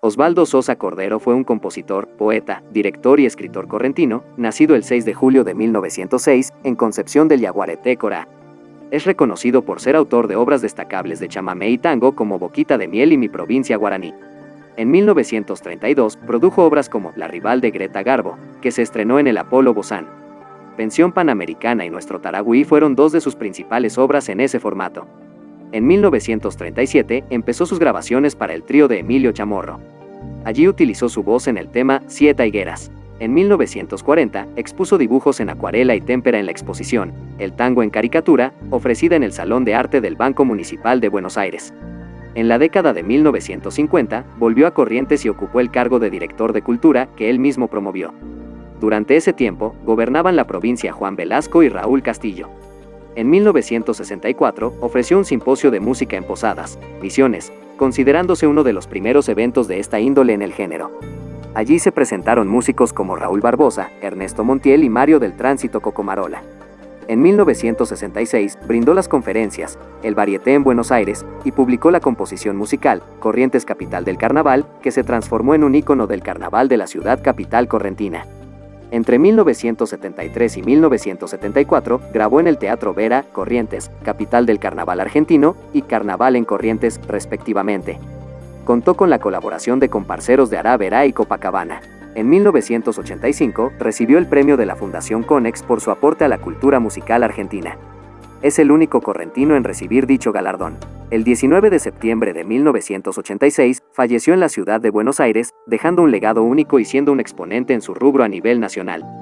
Osvaldo Sosa Cordero fue un compositor, poeta, director y escritor correntino, nacido el 6 de julio de 1906 en Concepción del Yaguareté, Corá. Es reconocido por ser autor de obras destacables de chamamé y tango como Boquita de Miel y Mi Provincia Guaraní. En 1932 produjo obras como La rival de Greta Garbo, que se estrenó en el Apolo Bozán. Pensión Panamericana y Nuestro Taragüí fueron dos de sus principales obras en ese formato. En 1937 empezó sus grabaciones para el trío de Emilio Chamorro. Allí utilizó su voz en el tema Siete Higueras. En 1940 expuso dibujos en acuarela y témpera en la exposición El tango en caricatura, ofrecida en el Salón de Arte del Banco Municipal de Buenos Aires. En la década de 1950 volvió a Corrientes y ocupó el cargo de director de cultura que él mismo promovió. Durante ese tiempo, gobernaban la provincia Juan Velasco y Raúl Castillo. En 1964 ofreció un simposio de música en Posadas, Misiones, considerándose uno de los primeros eventos de esta índole en el género. Allí se presentaron músicos como Raúl Barbosa, Ernesto Montiel y Mario del Tránsito Cocomarola. En 1966 brindó las conferencias El Varieté en Buenos Aires y publicó la composición musical Corrientes Capital del Carnaval, que se transformó en un ícono del carnaval de la ciudad capital correntina. Entre 1973 y 1974 grabó en el Teatro Vera, Corrientes, capital del carnaval argentino, y Carnaval en Corrientes, respectivamente. Contó con la colaboración de comparceros de Ará, Vera y Copacabana. En 1985 recibió el premio de la Fundación Conex por su aporte a la cultura musical argentina. Es el único correntino en recibir dicho galardón. El 19 de septiembre de 1986 falleció en la ciudad de Buenos Aires, dejando un legado único y siendo un exponente en su rubro a nivel nacional.